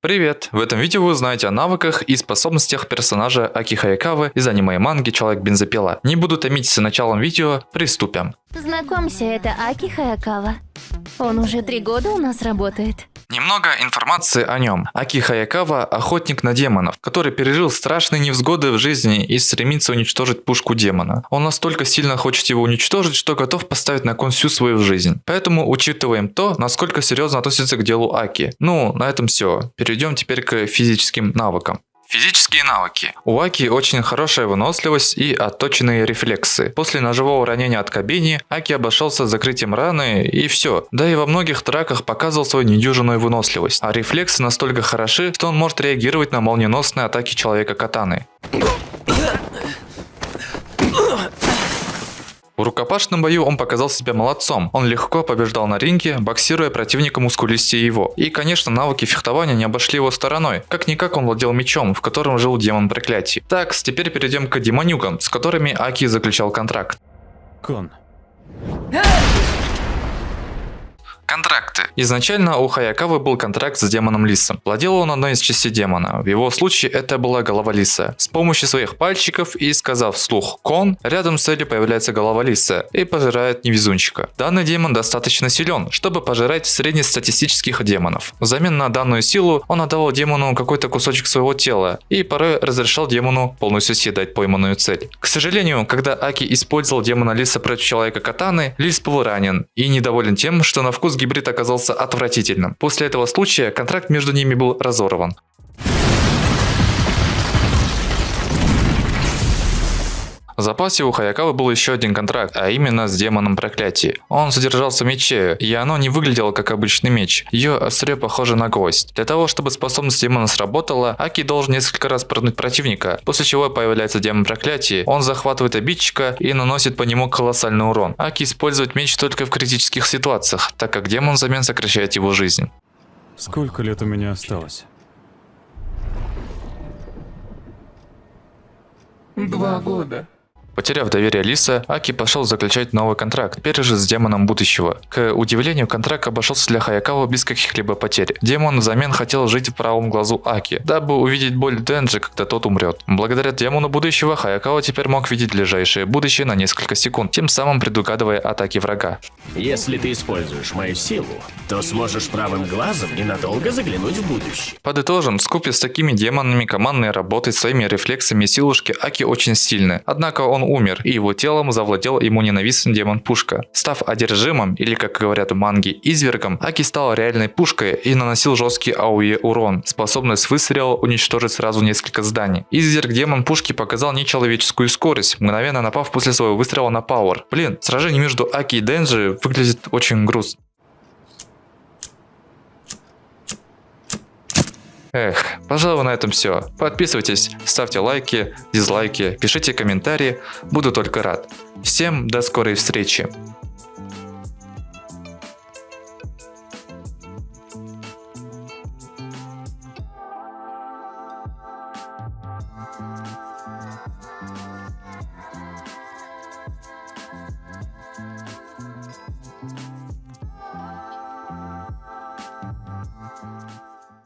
Привет! В этом видео вы узнаете о навыках и способностях персонажа Аки Хаякавы из аниме и манги Человек-бензопила. Не буду томить с началом видео, приступим. Знакомься, это Аки Хаякава. Он уже три года у нас работает. Немного информации о нем. Аки Хаякава – охотник на демонов, который пережил страшные невзгоды в жизни и стремится уничтожить пушку демона. Он настолько сильно хочет его уничтожить, что готов поставить на кон всю свою жизнь. Поэтому учитываем то, насколько серьезно относится к делу Аки. Ну, на этом все. Перейдем теперь к физическим навыкам. Физические навыки. У Аки очень хорошая выносливость и отточенные рефлексы. После ножевого ранения от Кабини Аки обошелся закрытием раны и все. Да и во многих траках показывал свою недюжинную выносливость. А рефлексы настолько хороши, что он может реагировать на молниеносные атаки человека катаны. Рукопашном бою он показал себя молодцом. Он легко побеждал на ринге, боксируя противника мускулистее его. И, конечно, навыки фехтования не обошли его стороной. Как-никак он владел мечом, в котором жил демон проклятий. Так, теперь перейдем к демонюгам, с которыми Аки заключал контракт. Кон. Контракты. Изначально у Хаякавы был контракт с демоном Лисом. Владел он одной из частей демона. В его случае это была голова Лиса. С помощью своих пальчиков и сказав вслух «кон», рядом с Элли появляется голова Лиса и пожирает невезунчика. Данный демон достаточно силен, чтобы пожирать среднестатистических демонов. Взамен на данную силу он отдавал демону какой-то кусочек своего тела и порой разрешал демону полностью съедать пойманную цель. К сожалению, когда Аки использовал демона Лиса против человека Катаны, Лис был ранен и недоволен тем, что на вкус гибрид оказался отвратительным. После этого случая контракт между ними был разорван. В запасе у Хаякавы был еще один контракт, а именно с демоном проклятия. Он содержался в мече, и оно не выглядело как обычный меч. Ее острие похоже на гвоздь. Для того, чтобы способность демона сработала, Аки должен несколько раз пронуть противника, после чего появляется демон проклятия. Он захватывает обидчика и наносит по нему колоссальный урон. Аки использует меч только в критических ситуациях, так как демон взамен сокращает его жизнь. Сколько лет у меня осталось? Два года. Потеряв доверие Лиса, Аки пошел заключать новый контракт, теперь же с демоном будущего. К удивлению, контракт обошелся для Хаякава без каких-либо потерь. Демон взамен хотел жить в правом глазу Аки, дабы увидеть боль Денджи, когда тот умрет. Благодаря демону будущего, Хаякава теперь мог видеть ближайшее будущее на несколько секунд, тем самым предугадывая атаки врага. Если ты используешь мою силу, то сможешь правым глазом ненадолго заглянуть в будущее. Подытожим, скупе с такими демонами командной работой, своими рефлексами и силушки Аки очень сильны. Однако он умер, и его телом завладел ему ненавистный демон Пушка. Став одержимым, или как говорят в манге, извергом, Аки стал реальной пушкой и наносил жесткий АУЕ урон, способный с выстрела уничтожить сразу несколько зданий. Изверг демон Пушки показал нечеловеческую скорость, мгновенно напав после своего выстрела на Пауэр. Блин, сражение между Аки и Денджи выглядит очень грустно. Эх, пожалуй, на этом все. Подписывайтесь, ставьте лайки, дизлайки, пишите комментарии, буду только рад. Всем до скорой встречи.